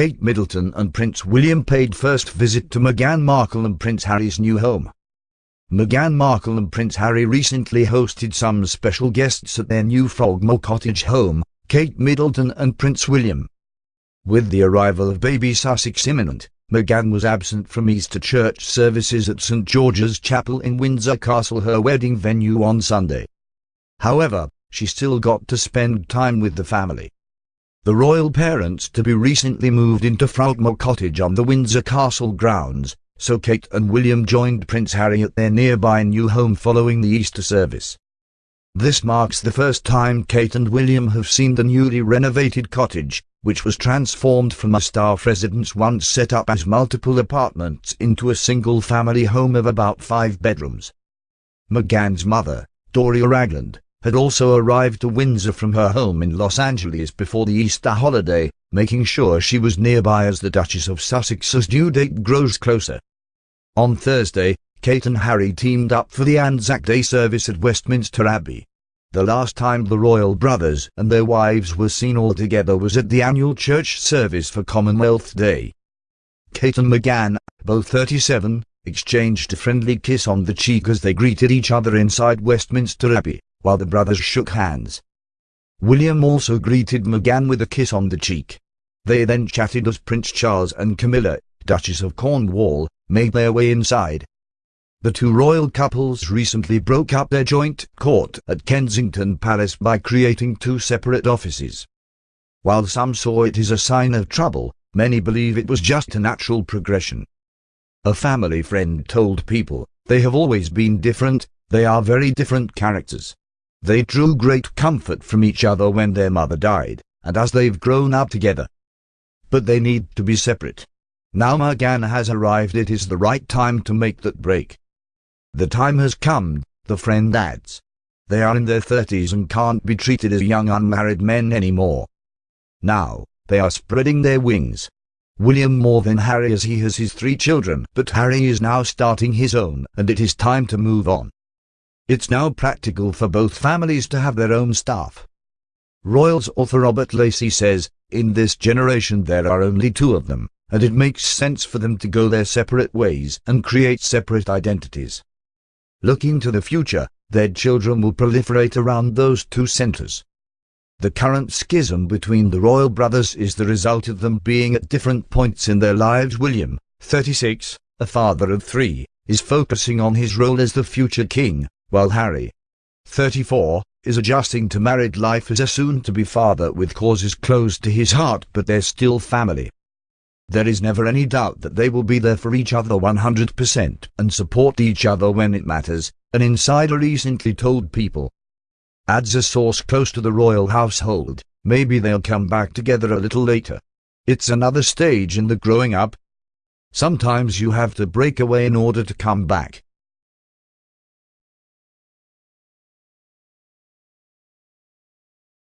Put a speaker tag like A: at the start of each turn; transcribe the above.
A: Kate Middleton and Prince William paid first visit to Meghan Markle and Prince Harry's new home. Meghan Markle and Prince Harry recently hosted some special guests at their new Frogmore Cottage home, Kate Middleton and Prince William. With the arrival of baby Sussex imminent, Meghan was absent from Easter church services at St George's Chapel in Windsor Castle her wedding venue on Sunday. However, she still got to spend time with the family. The royal parents to be recently moved into Frogmore Cottage on the Windsor Castle grounds, so Kate and William joined Prince Harry at their nearby new home following the Easter service. This marks the first time Kate and William have seen the newly renovated cottage, which was transformed from a staff residence once set up as multiple apartments into a single family home of about five bedrooms. Meghan's mother, Doria Ragland, had also arrived to Windsor from her home in Los Angeles before the Easter holiday, making sure she was nearby as the Duchess of Sussex's due date grows closer. On Thursday, Kate and Harry teamed up for the Anzac Day service at Westminster Abbey. The last time the royal brothers and their wives were seen all together was at the annual church service for Commonwealth Day. Kate and Meghan, both 37, exchanged a friendly kiss on the cheek as they greeted each other inside Westminster Abbey while the brothers shook hands. William also greeted Meghan with a kiss on the cheek. They then chatted as Prince Charles and Camilla, Duchess of Cornwall, made their way inside. The two royal couples recently broke up their joint court at Kensington Palace by creating two separate offices. While some saw it as a sign of trouble, many believe it was just a natural progression. A family friend told people, they have always been different, they are very different characters. They drew great comfort from each other when their mother died, and as they've grown up together. But they need to be separate. Now Meghan has arrived it is the right time to make that break. The time has come, the friend adds. They are in their thirties and can't be treated as young unmarried men anymore. Now, they are spreading their wings. William more than Harry as he has his three children, but Harry is now starting his own and it is time to move on. It's now practical for both families to have their own staff. Royals author Robert Lacey says, in this generation there are only two of them, and it makes sense for them to go their separate ways and create separate identities. Looking to the future, their children will proliferate around those two centers. The current schism between the royal brothers is the result of them being at different points in their lives. William, 36, a father of three, is focusing on his role as the future king, while Harry, 34, is adjusting to married life as a soon-to-be father with causes close to his heart but they're still family. There is never any doubt that they will be there for each other 100% and support each other when it matters, an insider recently told People. Adds a source close to the royal household, maybe they'll come back together a little later. It's another stage in the growing up. Sometimes you have to break away in order to come back.